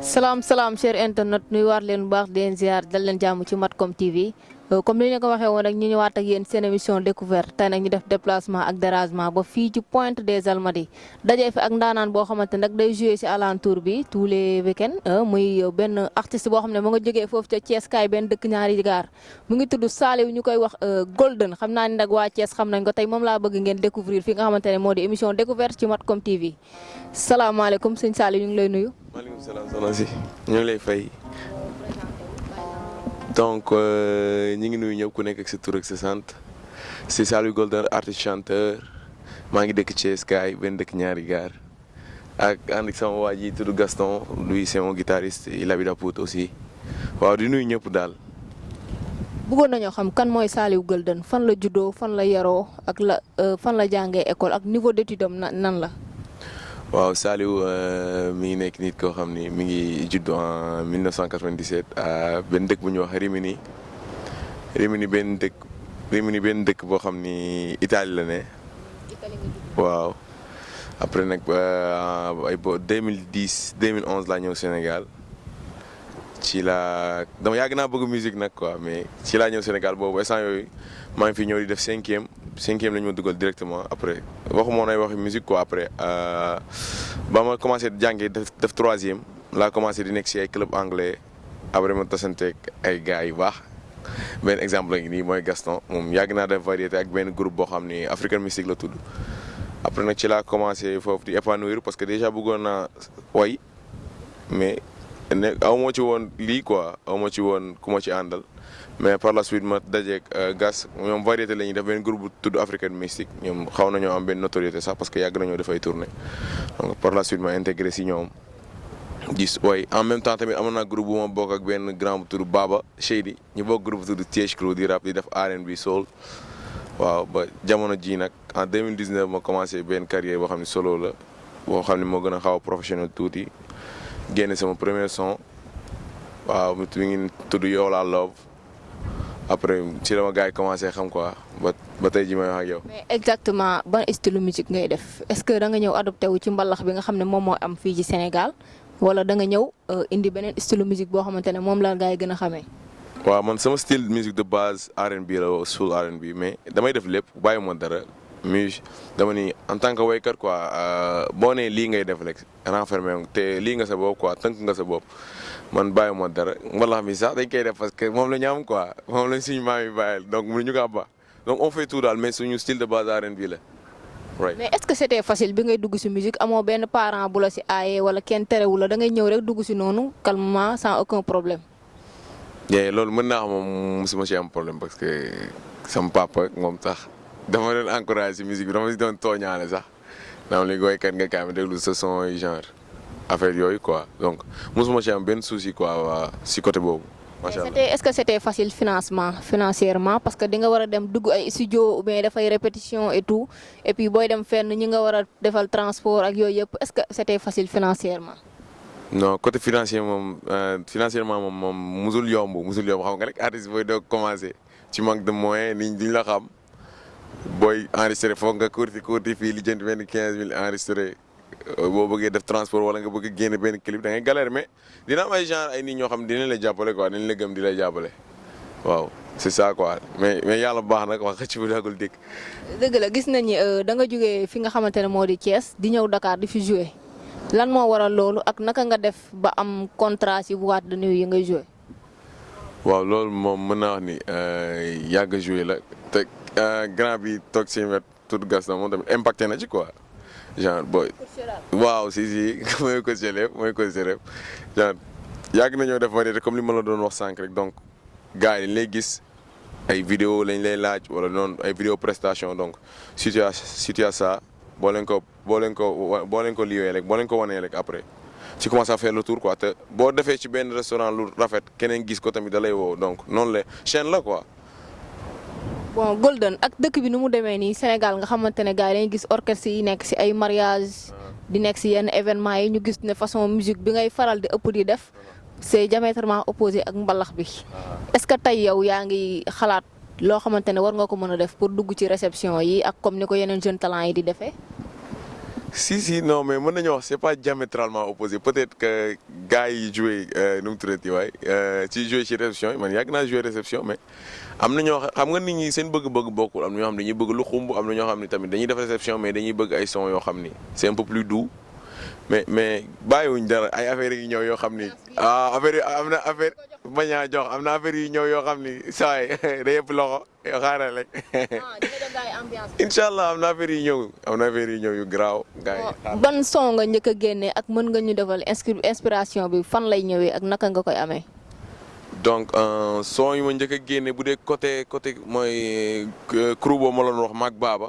salaam salaam cher internet nuy waar leen bu baax di leen ziar dal leen jàmm ci Mattcom TV euh, comme ni ñu ko waxee woon rek ñu ñëwaat ak yéen seen émission découverte tey nag ñu def déplacement ak dérangement ba fii ci Pointe des Almadies dajee fi ak ndaanaan boo xamante nag day joué si alentour bi tous les week-ends euh, muy euh, benn artiste boo xam ne mu nga jógee foofu ca Thiès kaay benn dëkk ñaari gaar mu ngi tudd Saliou ñu koy wax Golden xam naa ni nag waa Thiès xam nañ ko tey moom laa bëgg ngeen découvrir fi nga xamante ne moo di émission découverte ci Mattcom TV salaamaaleykum sëñ Saliou ñu ngi lay nuyu. maaleykum salaam soxna si ñu ngi lay fay donc euh, ñu ngi nuyu ñëpp ku nekk ak sa tur ak sa sant si Saliou Golden artiste chanteur maa ngi dëkk Thiès kaay benn dëkk ñaari gaar ak ànd ak sama waa ji tudd Gaston lui c'est mon guitariste il habite à Pout aussi waaw di nuyu ñëpp daal. bëggoon nañoo xam kan mooy Saliou Gueule Dane fan la juddoo fan la yaroo ak la euh, fan la jàngee école ak niveau d'étude am na nan la. waaw Saliou euh, mi ngi nekk nit koo xam ni mi ngi judd en 1997 à benn dëkk bu ñuy wax Rimini Rimini benn dëkk Rimini benn dëkk boo xam ni Italie la ne. waaw après nag euh, ay bo 2010 2011 laa ñëw Sénégal ci laa dama yàgg naa bëgg musique nag quoi mais ci laa ñëw Sénégal boobu instant yooyu maa ngi fi ñëw di def cinquième cinquième la ñu ma dugal directement après waxu moo nay waxi musique quoi après euh, ba ma commencé jàngi def def troisième laa commencé di nekk si ay club anglais après ma tasanteeg ay gars yu baax benn exemple la ngi nii mooy Gaston moom yàgg naa def variété ak benn groupe boo xam ni African Mystic la tudd après nag ci laa commencé foofu di épanouir parce que déjà bëggoon naa way mais ne aw ma ci woon lii quoi aw ma ci woon ku ma ci àndal mais par la suite ma dajeeg euh, gas ñoom variété la ñuy def benn groupe bu tudd African Mystic ñoom xaw nañoo am benn notoriété sax parce que yàgg nañoo dafay tourné donc par la suite ma intégré si ñoom. gis way en même temps tamit amoon naa groupe bu ma bokk ak benn grand bu tudd Baba Shady ñu bokk groupe tudd Thiès Crew di rap di def R&B soul waaw ba jamono jii nag en 2019 ma commencé benn carrière boo xam ne solo la boo xam ne moo gën a xaw a professionnel tuuti génne sama premier son waaw mi ngi tudd Yow Laa Love après ci la ma gars yi commencé xam quoi ba ba tey ji may wax ak yow. mais exactement ban style musique ngay def est-ce que da nga ñëw adopté wu ci mbalax bi nga xam ne moom moo am fii ci Sénégal. wala da nga ñëw euh, indi beneen style musique boo xamante ne moom la gars yi gën a xamee. waaw man sama style musique de base R&B la wala soul R&B mais damay def lépp bàyyi ma dara muse dama ni en tant que waykat quoi euh, boo nee lii ngay def rek renfermé te lii nga sa bopp quoi tënk nga sa bopp man bàyyi ma dara mbalax mi sax dañ koy def parce que moom la ñu am quoi moom lañ suñu maam yi bàyyil donc mënuñu ko abba donc on fait tout daal mais suñu style de base R&B la. mais est-ce que c'était facile bi ngay dugg ci musique amoo benn parent bu la ci aaye wala kenn terewu la da ngay ñëw rek dugg ci noonu calmement sans aucun problème. mais loolu mën naa xam moom mosuma ci am problème parce que sama papa moom sax dafa doon encouragé ci musique bi dafa doon tooñaale sax. naa am léegi waykat nga kaay ma déglu sa son yi genre affaire yooyu quoi donc mosuma ci am benn souci quoi waa si côté boobu macha allah. c'était est-ce que c'était facile financement financièrement parce que di nga war a dem dugg ay studio ou bien dafay répétition et tout et puis booy dem fenn ñi nga war a defal transport ak yooyu yëpp est-ce que c'était facile financièrement. non côté financier moom euh, financièrement moom moom musul yomb musul yomb xam nga rek artiste booy doog commencé ci manque de moyens nit ñi duñ la xam booy enregistré foog nga kurti kurti fii li jënd benn quinze mille enregistré euh, boo bëggee def transport wala nga bëgg génn benn clip da ngay galère mais dina am ay genre ay nit ñoo xam ne dinañ la jàppale quoi dinañ la gëm di la jàppale waaw c'est ça quoi mais mais yàlla bu baax nag wax xëcc bu dagul dikk. dëgg la gis nañ ni euh, da nga jógee fi nga xamante ne moo di Thiès di ñëw Dakar di fi jouer lan moo waral loolu ak naka nga def ba am contrat ci boîte de nuit yi ngay jouer. waaw loolu moom mën naa wax ni euh, yàgg a joué la te euh, grand bi toog si wet tout gas na moom tamit impacté na ci quoi genre booy. waaw si si mooy coach élève mooy coach élève genre yàgg nañoo def variété comme li ma la doon wax sànq rek donc gars yi dañ lay gis ay vidéo lañ lay laaj wala noonu ay vidéo prestation donc situation situation boo leen ko Boo leen ko wa boo leen ko liiwee rek boo leen ko wanee rek après tu commences à faire le tour quoi te boo defee ci benn restaurant lu rafet keneen gis ko tamit da lay woo donc noonu la chaîne la quoi. bon Golden ak dëkk bi nu mu demee nii Sénégal nga xamante ne gars yi dañuy gis orchestre yi nekk si ay mariage di nekk si yenn événement yi ñu gis ne façon musique bi ngay faral di ëpp di def c'est diamétralement opposé ak mbalax bi est-ce que tey yow yaa ngi xalaat loo xamante ne war nga ko mën a def pour dugg ci réception yi ak comme ni ko yeneen jeune talent yi di defee. si si non mais mën nañu wax c'est pas diamétralement opposé peut-être que gars yi joué euh, nu mu tuddati waay euh, ci joué ci réception yi man yàgg naa joué réception mais am na ñoo xam nga nit ñi seen bëgg-bëgg bokkul am na ñoo xam ne dañuy bëgg lu xumb am na ñoo xam ne tamit dañuy def réception mais dañuy bëgg ay son yoo xam ni c'est un peu plus doux mais mais bàyyiwuñ dara ay affaires yi ñëw yoo xam ni ah affaire yi am na affaire bañ a jox am na affaire yu ñëw yoo xam ni saa yi day yëpp loxo yoo xaaral rek incha allah am na affaire yu ñëw am na affaire yu ñëw yu garaaw. gars yi ban son nga njëkk a génne ak mën nga ñu defal inscri- inspiration bi fan lay ñëwee ak naka nga koy amee. donc euh, son yu ma njëkk a génne bu dee côté côté mooy euh, crew boobu ma la doon wax maag baaba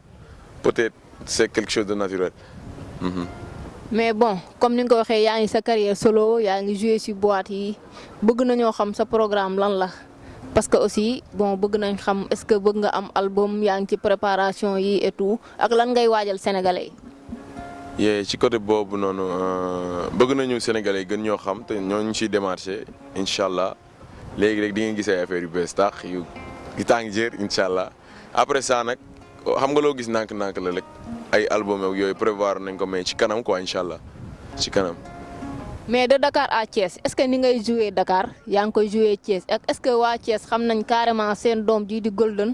peut-être c'est quelque chose de naturel. Mhm. mais bon comme ni nga ko waxee yaa ngi sa carrière solo yaa ngi joué si boîte yi bëgg nañoo xam sa programme lan la parce que aussi bon bëgg nañ xam est-ce que bëgg nga am album yaa ngi ci préparation yi et tout ak lan ngay waajal sénégalais yi. yee ci côté boobu noonu euh, bëgg nañu sénégalais yi gën ñoo xam te ñoo ñu ciy démarché incha allah. léegi rek di ngeen gis ay affaire yu bees tax yu yu tàng jër incha allah après ça nag xam nga loo gis nànk-nànk la rek ay album ak yooyu prévoir nañ ko mais ci kanam quoi incha allah ci kanam. mais de Dakar à Thiès est-ce que ni ngay joué Dakar yaa ngi koy joué Thiès ak est-ce que waa Thiès xam nañ carrément seen doom ji di Golden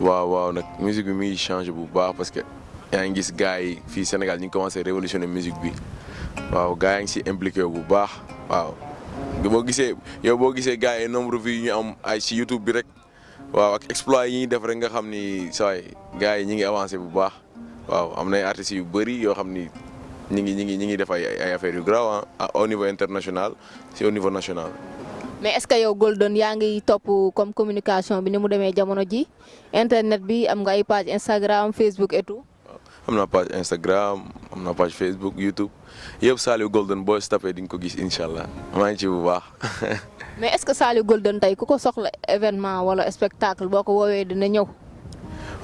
waaw waaw nag musique bi mi ngi changé bu baax parce que yaa ngi gis gars yi fii Sénégal ñu ngi commencé révolutionner musique bi waaw gars yaa ngi si impliqué bu baax waaw. boo gisee yow boo gisee gars yi nombre vues yi ñu am ay si YouTube bi rek waaw ak exploit yi ñuy def rek nga xam ni saa yi gars yi ñu ngi avancé bu baax waaw am na ay artistes yu bëri yoo xam ni ñu ngi ñu ngi ñu ngi def ay ay affaires yu garaaw ah au niveau international. c'est au niveau national. mais est-ce que yow Golden yaa ngi topp comme communication bi ni mu demee jamono ji internet bi am nga ay page Instagram Facebook et tout. am naa page Instagram am naa page Facebook YouTube yëpp Saliou Golden boo si tapé di nga ko gis incha allah maa ngi ci bu baax. mais est-ce que Saliou Golden tey ku ko soxla événement wala spectacle boo ko woowee dina ñëw.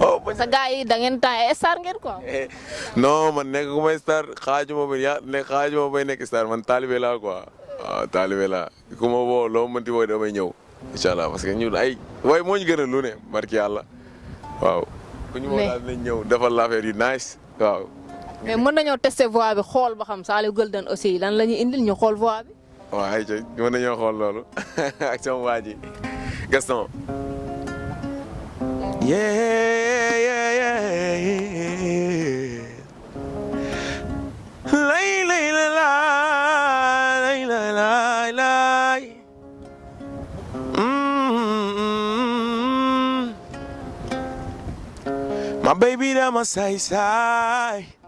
oh bañ sa gars yi da ngeen temps ay star ngeen quoi. non man nekk ku may star xaajuma ba ya ne xaajuma bay nekk star man taalibe laa quoi waaw taalibe laa ku ma woo loo mënti woo damay ñëw incha allah parce que ñun ay waaye moo ñu gën a lu ne barki yàlla waaw. ku ñu woo Mais- daal dinañ ñëw defal la affaire yu nice waaw. mais mën nañoo tester voix bi xool ba xam Saliou Golden aussi lan la ñuy indil ñu xool voix bi. waaw ay ca mën nañoo xool loolu ak sama waa ji Gaston yeah yeah yeah lay lay la lay lay lay lay Mm. my baby dama saay saay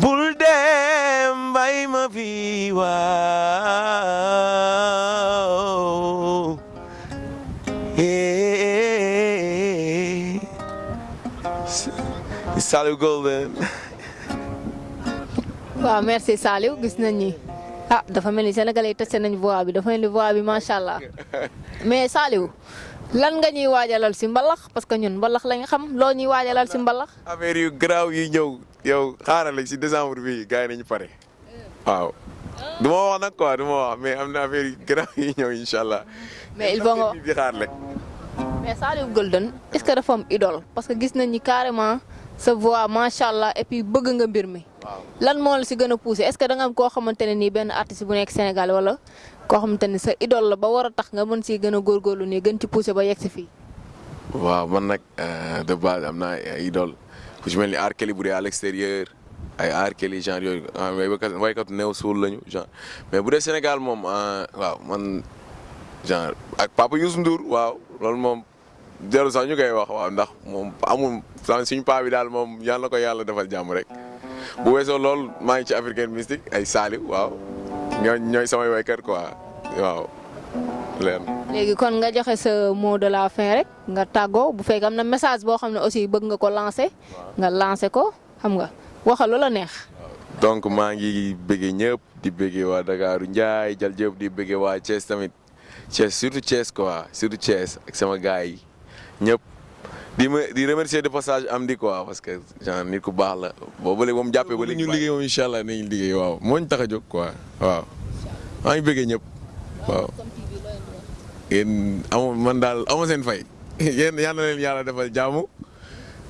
bul dem bay ma fi waaw eh Saliou Golden waaw merci Saliou gis nañ ni ah dafa mel ni sénégalais yi testé nañ voix bi dafa mel ni voix bi macha allah mais Saliou lan nga ñuy waajalal si mbalax parce que ñun mbalax lañ xam loo ñuy waajalal si mbalax. affaire yu garaaw yi ñëw yow xaaral rek si décembre bi gars yi nañu pare waaw. du ma wax nag quoi du ma wax mais am na affaire yu garaaw yi ñëw incha allah. mais il faut nga di xaar rek. mais Saliou Golden est-ce que dafa am idole parce que gis nañ ni carrément sa voix macha allah et puis bëgg nga mbir mi. lan moo la si gën a poussé est-ce que da nga am koo xamante ne nii benn artiste bu nekk Sénégal wala koo xamante ne sa idole la ba war a tax nga mën si gën a góorgóorlu nii gën ci poussé ba yegg si fii. waaw man nag Euh, de base am naa ay idole ku ci mel ni R. Kelly bu dee à l'extérieur ay R. Kelly genre yooyu ah, ay waykat waykatu néew suul lañu genre mais bu dee Sénégal moom ah, waaw man genre ak Papa Youssou Ndour waaw loolu moom jarul sax ñu koy wax waaw ndax moom amul suñu paa bi daal moom yàlla na ko yàlla defal jàmm rek bu weesoo loolu maa ngi ci African Mystic ay Saliou waaw ñooy ñooy samay waykat quoi waaw leen léegi kon nga joxe sa mot de la fin rek nga tàggoo bu fekk am na message boo xam ne aussi bëgg nga ko lancer. nga lancer ko xam nga waxal lu la neex. donc maa ngi bëggee ñëpp di bëggee waa Dakar Ndiaye jal jëpp di bëggee waa Thiès tamit Thiès surtout Thiès quoi surtout Thiès ak sama gars yi ñëpp di ma di remercier de passage am di quoi parce que genre nit ku baax la boobu ba léegi moom jàppee ba léegi ñu liggéey moom incha allah nañu liggéey waaw moo ñu tax a jóg quoi waaw maa ngi bëggee ñëpp waaw yéen amu man daal amu seen fay yéen yal na leen yàlla defal jaamu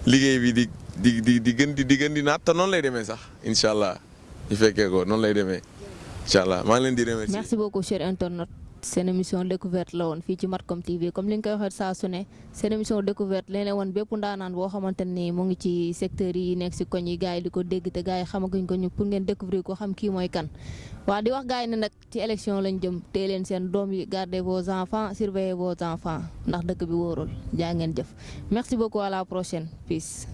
liggéey bi di di di di gën di di gën di naat te noonu lay demee sax incha allah ñu fekkee ko noonu lay demee incha allah maa ngi leen di remercier. merci beaucoup cher internet seen émission découverte la woon fii ci Mathcom TV comme li nga koy waxee saa su ne seen émission découverte leen woon bépp ndaanaan boo xamante ni mu ngi ci secteur yi nekk si koñ yi gars yi di ko dégg te gars yi xamaguñ ko ñu pour ngeen découvrir ko xam kii mooy kan waa di wax gars yi ne nag Ci élection lañ jëm, téye leen seen doom yi, gardez vos enfants, surveillez vos enfants, ndax dëkk bi wóorul. Jaa ngeen jëf. Merci beaucoup, à la prochaine. Peace.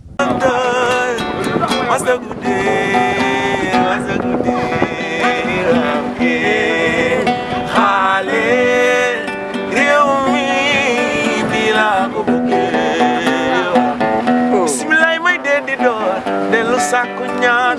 Bismillah may dee di door dellu sàkku ñaan